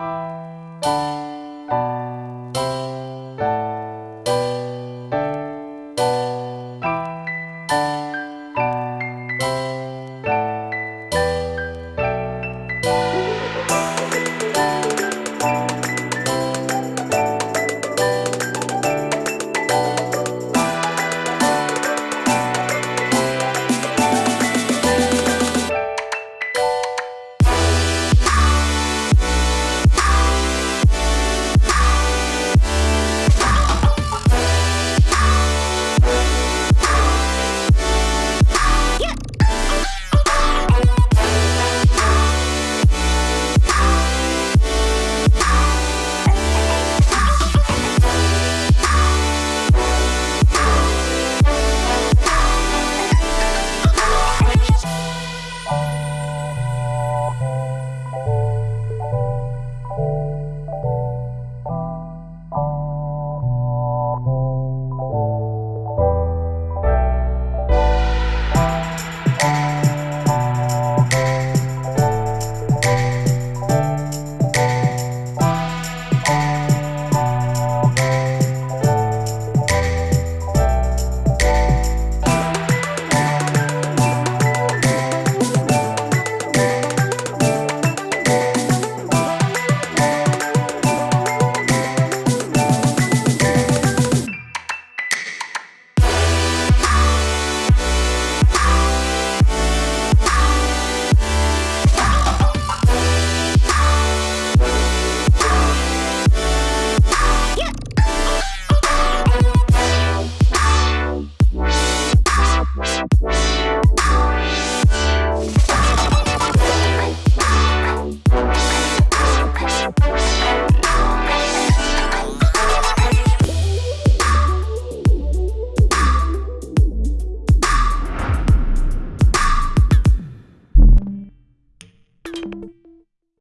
Música